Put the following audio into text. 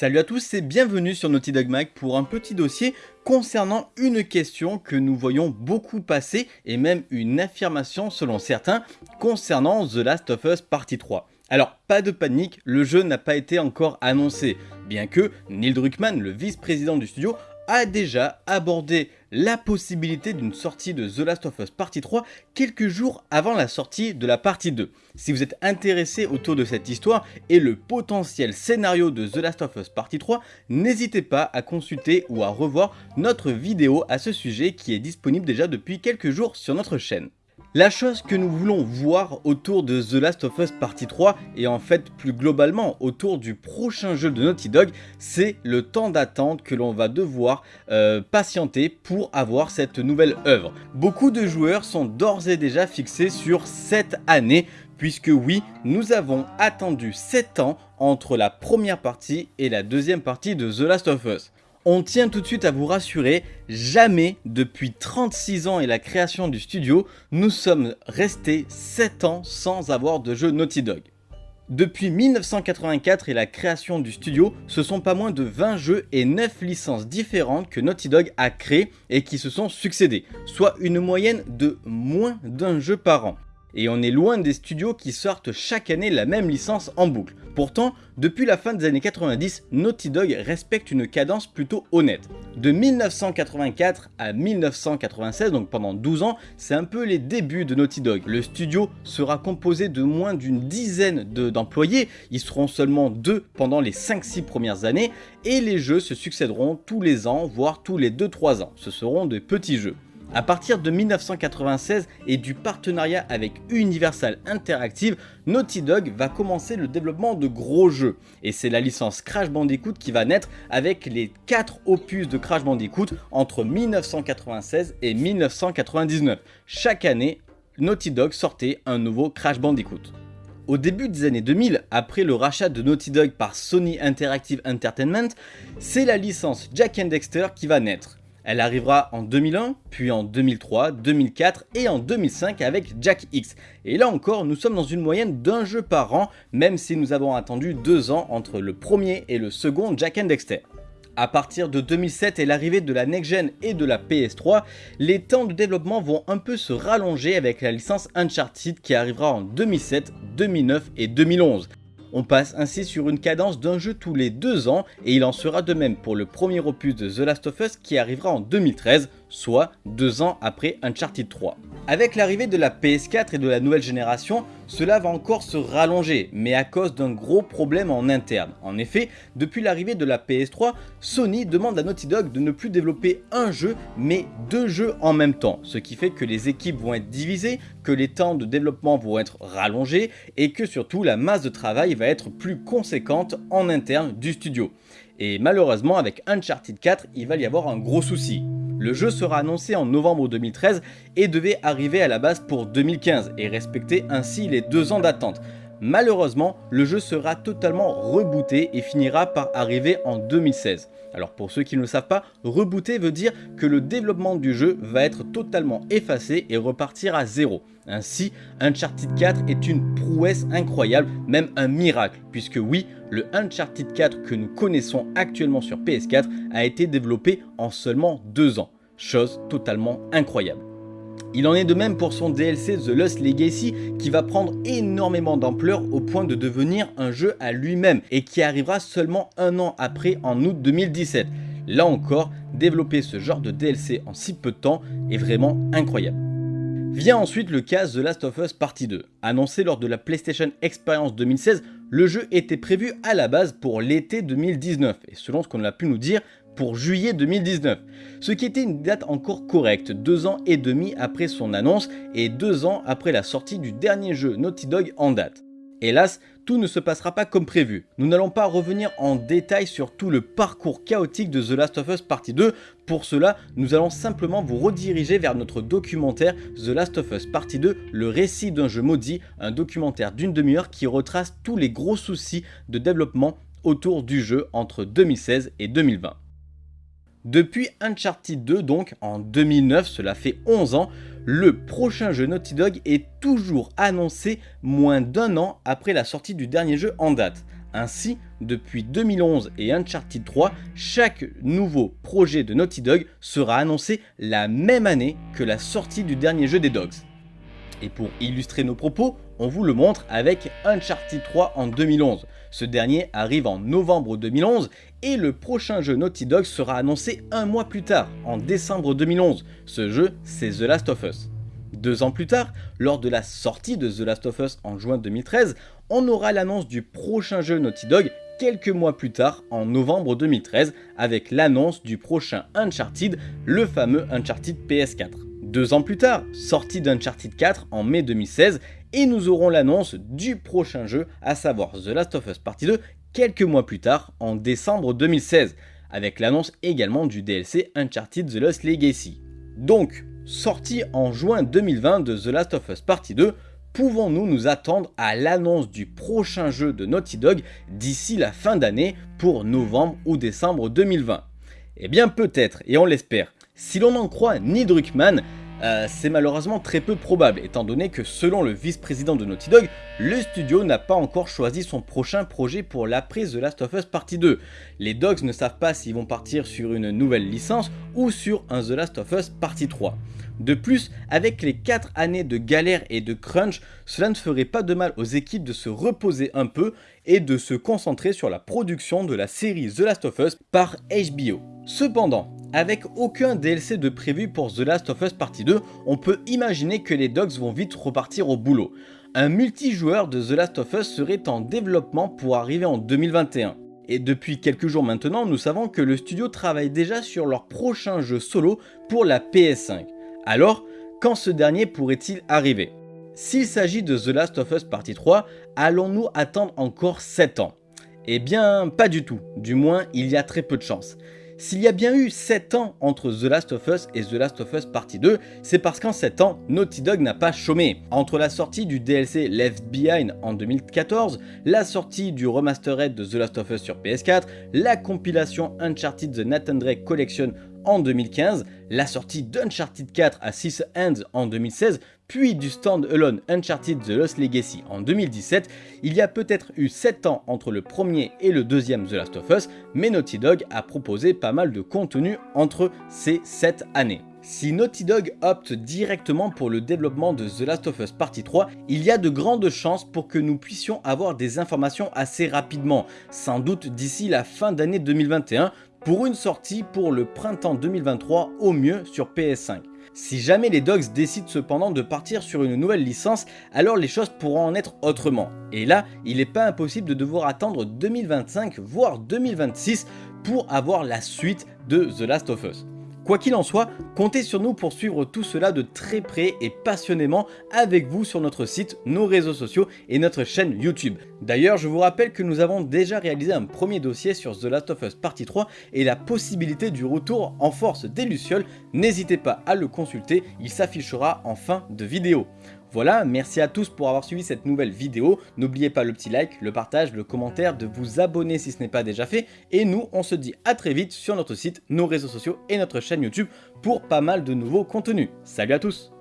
Salut à tous et bienvenue sur Naughty Dog Mag pour un petit dossier concernant une question que nous voyons beaucoup passer et même une affirmation selon certains concernant The Last of Us Partie 3. Alors pas de panique, le jeu n'a pas été encore annoncé, bien que Neil Druckmann, le vice-président du studio, a déjà abordé la possibilité d'une sortie de The Last of Us Partie 3 quelques jours avant la sortie de la partie 2. Si vous êtes intéressé autour de cette histoire et le potentiel scénario de The Last of Us Partie 3, n'hésitez pas à consulter ou à revoir notre vidéo à ce sujet qui est disponible déjà depuis quelques jours sur notre chaîne. La chose que nous voulons voir autour de The Last of Us Partie 3 et en fait plus globalement autour du prochain jeu de Naughty Dog, c'est le temps d'attente que l'on va devoir euh, patienter pour avoir cette nouvelle œuvre. Beaucoup de joueurs sont d'ores et déjà fixés sur cette année puisque oui, nous avons attendu 7 ans entre la première partie et la deuxième partie de The Last of Us. On tient tout de suite à vous rassurer, jamais depuis 36 ans et la création du studio, nous sommes restés 7 ans sans avoir de jeu Naughty Dog. Depuis 1984 et la création du studio, ce sont pas moins de 20 jeux et 9 licences différentes que Naughty Dog a créées et qui se sont succédés, soit une moyenne de moins d'un jeu par an et on est loin des studios qui sortent chaque année la même licence en boucle. Pourtant, depuis la fin des années 90, Naughty Dog respecte une cadence plutôt honnête. De 1984 à 1996, donc pendant 12 ans, c'est un peu les débuts de Naughty Dog. Le studio sera composé de moins d'une dizaine d'employés, ils seront seulement deux pendant les 5-6 premières années, et les jeux se succéderont tous les ans, voire tous les 2-3 ans. Ce seront de petits jeux. A partir de 1996 et du partenariat avec Universal Interactive, Naughty Dog va commencer le développement de gros jeux. Et c'est la licence Crash Bandicoot qui va naître avec les 4 opus de Crash Bandicoot entre 1996 et 1999. Chaque année, Naughty Dog sortait un nouveau Crash Bandicoot. Au début des années 2000, après le rachat de Naughty Dog par Sony Interactive Entertainment, c'est la licence Jack and Dexter qui va naître. Elle arrivera en 2001, puis en 2003, 2004 et en 2005 avec Jack X. Et là encore, nous sommes dans une moyenne d'un jeu par an, même si nous avons attendu deux ans entre le premier et le second Jack Dexter. A partir de 2007 et l'arrivée de la Next Gen et de la PS3, les temps de développement vont un peu se rallonger avec la licence Uncharted qui arrivera en 2007, 2009 et 2011. On passe ainsi sur une cadence d'un jeu tous les deux ans et il en sera de même pour le premier opus de The Last of Us qui arrivera en 2013, soit deux ans après Uncharted 3. Avec l'arrivée de la PS4 et de la nouvelle génération, cela va encore se rallonger, mais à cause d'un gros problème en interne. En effet, depuis l'arrivée de la PS3, Sony demande à Naughty Dog de ne plus développer un jeu, mais deux jeux en même temps. Ce qui fait que les équipes vont être divisées, que les temps de développement vont être rallongés, et que surtout la masse de travail va être plus conséquente en interne du studio. Et malheureusement, avec Uncharted 4, il va y avoir un gros souci. Le jeu sera annoncé en novembre 2013 et devait arriver à la base pour 2015 et respecter ainsi les deux ans d'attente. Malheureusement, le jeu sera totalement rebooté et finira par arriver en 2016. Alors pour ceux qui ne le savent pas, rebooter veut dire que le développement du jeu va être totalement effacé et repartir à zéro. Ainsi, Uncharted 4 est une prouesse incroyable, même un miracle, puisque oui, le Uncharted 4 que nous connaissons actuellement sur PS4 a été développé en seulement deux ans. Chose totalement incroyable. Il en est de même pour son DLC The Lost Legacy qui va prendre énormément d'ampleur au point de devenir un jeu à lui-même et qui arrivera seulement un an après en août 2017. Là encore, développer ce genre de DLC en si peu de temps est vraiment incroyable. Vient ensuite le cas The Last of Us Partie 2. Annoncé lors de la PlayStation Experience 2016, le jeu était prévu à la base pour l'été 2019 et selon ce qu'on a pu nous dire, pour juillet 2019, ce qui était une date encore correcte, deux ans et demi après son annonce et deux ans après la sortie du dernier jeu Naughty Dog en date. Hélas, tout ne se passera pas comme prévu. Nous n'allons pas revenir en détail sur tout le parcours chaotique de The Last of Us Partie 2. Pour cela, nous allons simplement vous rediriger vers notre documentaire The Last of Us Partie 2, le récit d'un jeu maudit, un documentaire d'une demi-heure qui retrace tous les gros soucis de développement autour du jeu entre 2016 et 2020. Depuis Uncharted 2, donc en 2009, cela fait 11 ans, le prochain jeu Naughty Dog est toujours annoncé moins d'un an après la sortie du dernier jeu en date. Ainsi, depuis 2011 et Uncharted 3, chaque nouveau projet de Naughty Dog sera annoncé la même année que la sortie du dernier jeu des Dogs. Et pour illustrer nos propos, on vous le montre avec Uncharted 3 en 2011. Ce dernier arrive en novembre 2011 et le prochain jeu Naughty Dog sera annoncé un mois plus tard, en décembre 2011. Ce jeu, c'est The Last of Us. Deux ans plus tard, lors de la sortie de The Last of Us en juin 2013, on aura l'annonce du prochain jeu Naughty Dog quelques mois plus tard, en novembre 2013, avec l'annonce du prochain Uncharted, le fameux Uncharted PS4. Deux ans plus tard, sortie d'Uncharted 4 en mai 2016, et nous aurons l'annonce du prochain jeu, à savoir The Last of Us Partie 2, quelques mois plus tard, en décembre 2016, avec l'annonce également du DLC Uncharted The Lost Legacy. Donc, sorti en juin 2020 de The Last of Us Partie 2, pouvons-nous nous attendre à l'annonce du prochain jeu de Naughty Dog d'ici la fin d'année pour novembre ou décembre 2020 Eh bien peut-être, et on l'espère. Si l'on en croit Neil Druckmann, euh, c'est malheureusement très peu probable, étant donné que selon le vice-président de Naughty Dog, le studio n'a pas encore choisi son prochain projet pour l'après The Last of Us Partie 2. Les Dogs ne savent pas s'ils vont partir sur une nouvelle licence ou sur un The Last of Us Partie 3. De plus, avec les 4 années de galère et de crunch, cela ne ferait pas de mal aux équipes de se reposer un peu et de se concentrer sur la production de la série The Last of Us par HBO. Cependant, avec aucun DLC de prévu pour The Last of Us Partie 2, on peut imaginer que les Dogs vont vite repartir au boulot. Un multijoueur de The Last of Us serait en développement pour arriver en 2021. Et depuis quelques jours maintenant, nous savons que le studio travaille déjà sur leur prochain jeu solo pour la PS5. Alors, quand ce dernier pourrait-il arriver? S'il s'agit de The Last of Us Partie 3, allons-nous attendre encore 7 ans? Eh bien, pas du tout, du moins il y a très peu de chance. S'il y a bien eu 7 ans entre The Last of Us et The Last of Us Partie 2, c'est parce qu'en 7 ans, Naughty Dog n'a pas chômé. Entre la sortie du DLC Left Behind en 2014, la sortie du remastered de The Last of Us sur PS4, la compilation Uncharted The Nathan Drake Collection en 2015, la sortie d'Uncharted 4 à 6 Hands en 2016, puis du stand-alone Uncharted The Lost Legacy en 2017, il y a peut-être eu 7 ans entre le premier et le deuxième The Last of Us, mais Naughty Dog a proposé pas mal de contenu entre ces 7 années. Si Naughty Dog opte directement pour le développement de The Last of Us Partie 3, il y a de grandes chances pour que nous puissions avoir des informations assez rapidement, sans doute d'ici la fin d'année 2021, pour une sortie pour le printemps 2023 au mieux sur PS5. Si jamais les Dogs décident cependant de partir sur une nouvelle licence, alors les choses pourront en être autrement. Et là, il n'est pas impossible de devoir attendre 2025 voire 2026 pour avoir la suite de The Last of Us. Quoi qu'il en soit, comptez sur nous pour suivre tout cela de très près et passionnément avec vous sur notre site, nos réseaux sociaux et notre chaîne YouTube. D'ailleurs, je vous rappelle que nous avons déjà réalisé un premier dossier sur The Last of Us Partie 3 et la possibilité du retour en force des Lucioles. N'hésitez pas à le consulter, il s'affichera en fin de vidéo. Voilà, merci à tous pour avoir suivi cette nouvelle vidéo. N'oubliez pas le petit like, le partage, le commentaire, de vous abonner si ce n'est pas déjà fait. Et nous, on se dit à très vite sur notre site, nos réseaux sociaux et notre chaîne YouTube pour pas mal de nouveaux contenus. Salut à tous